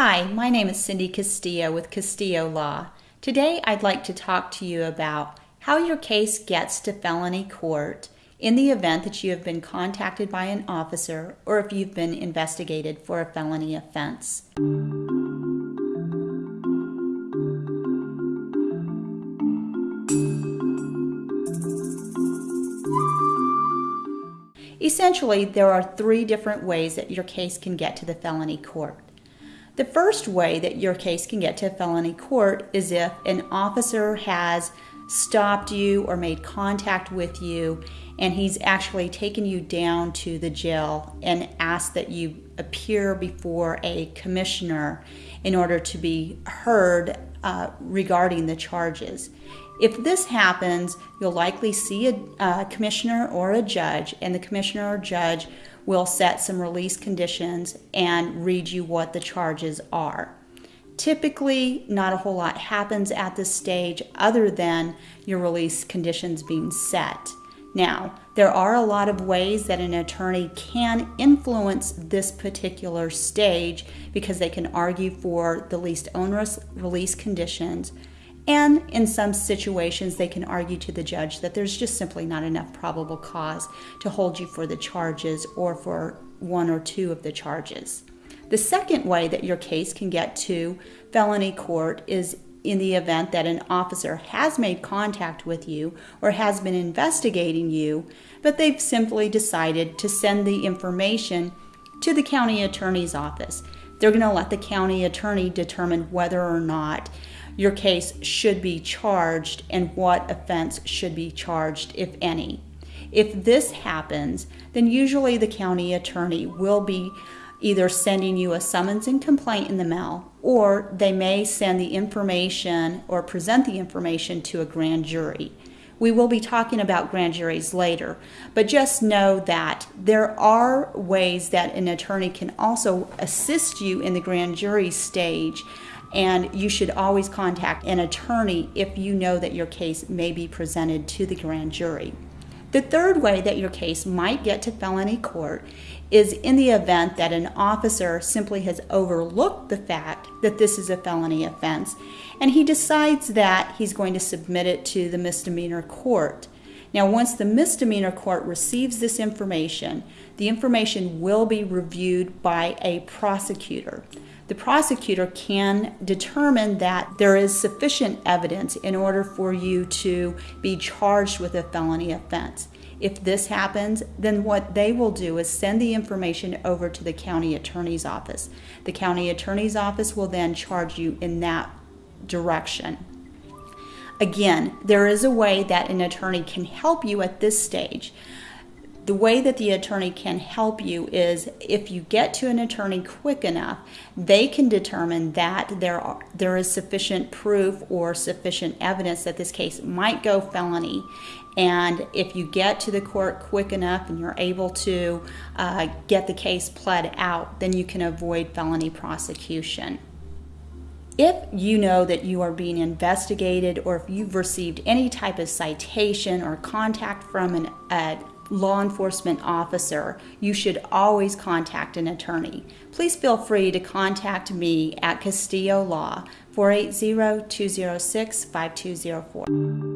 Hi, my name is Cindy Castillo with Castillo Law. Today I'd like to talk to you about how your case gets to felony court in the event that you have been contacted by an officer or if you've been investigated for a felony offense. Essentially, there are three different ways that your case can get to the felony court. The first way that your case can get to a felony court is if an officer has stopped you or made contact with you and he's actually taken you down to the jail and asked that you appear before a commissioner in order to be heard uh, regarding the charges. If this happens, you'll likely see a, a commissioner or a judge, and the commissioner or judge will set some release conditions and read you what the charges are. Typically, not a whole lot happens at this stage other than your release conditions being set. Now, there are a lot of ways that an attorney can influence this particular stage because they can argue for the least onerous release conditions and in some situations, they can argue to the judge that there's just simply not enough probable cause to hold you for the charges or for one or two of the charges. The second way that your case can get to felony court is in the event that an officer has made contact with you or has been investigating you, but they've simply decided to send the information to the county attorney's office. They're going to let the county attorney determine whether or not your case should be charged and what offense should be charged, if any. If this happens, then usually the county attorney will be either sending you a summons and complaint in the mail, or they may send the information or present the information to a grand jury. We will be talking about grand juries later, but just know that there are ways that an attorney can also assist you in the grand jury stage and you should always contact an attorney if you know that your case may be presented to the grand jury. The third way that your case might get to felony court is in the event that an officer simply has overlooked the fact that this is a felony offense and he decides that he's going to submit it to the misdemeanor court. Now, once the misdemeanor court receives this information, the information will be reviewed by a prosecutor the prosecutor can determine that there is sufficient evidence in order for you to be charged with a felony offense. If this happens, then what they will do is send the information over to the county attorney's office. The county attorney's office will then charge you in that direction. Again, there is a way that an attorney can help you at this stage the way that the attorney can help you is if you get to an attorney quick enough, they can determine that there are, there is sufficient proof or sufficient evidence that this case might go felony. And if you get to the court quick enough and you're able to uh, get the case pled out, then you can avoid felony prosecution. If you know that you are being investigated or if you've received any type of citation or contact from an, uh, law enforcement officer, you should always contact an attorney. Please feel free to contact me at Castillo Law, 480 206 5204.